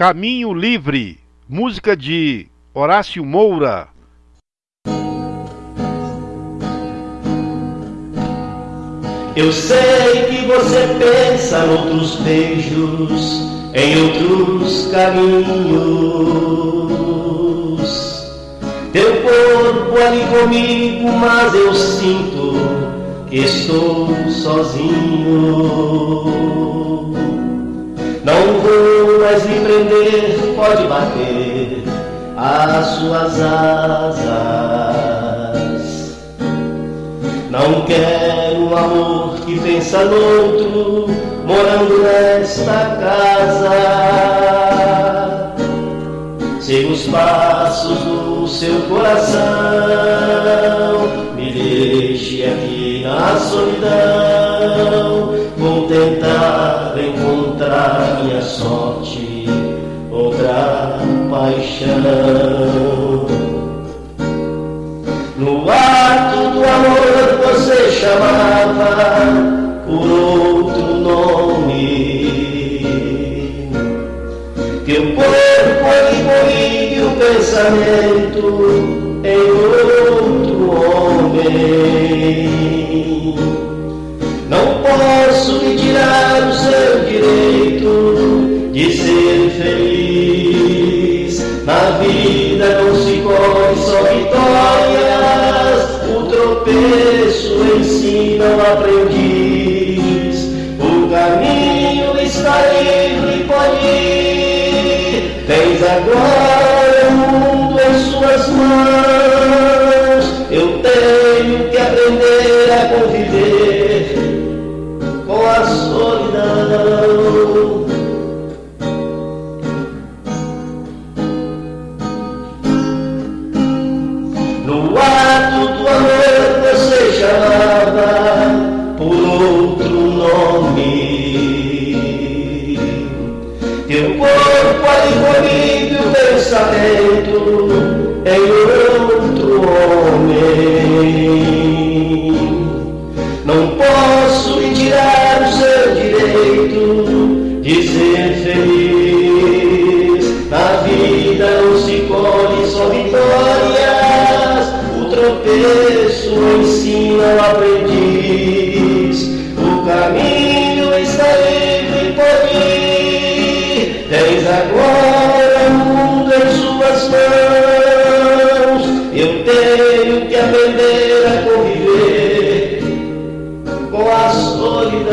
Caminho Livre, música de Horácio Moura. Eu sei que você pensa noutros beijos, em outros caminhos. Teu corpo ali comigo, mas eu sinto que estou sozinho. Não vou mais me prender, pode bater as suas asas. Não quero um amor que pensa noutro, morando nesta casa. Siga os passos do seu coração, me deixe aqui na solidão. Vou tentar encontrar minha sorte, outra paixão. No ato do amor você chamava por outro nome. Teu corpo ali comigo e o pensamento em outro homem. O caminho está livre, pode ir. Tens agora o mundo em suas mãos. Eu tenho que aprender a conviver Teu corpo comigo e o pensamento em outro homem. Não posso me tirar o seu direito de ser feliz. Na vida não se colhe só vitórias, o tropeço ensina o aprendiz. Tens agora mundo em suas mãos. Eu tenho que aprender a conviver com a solidão.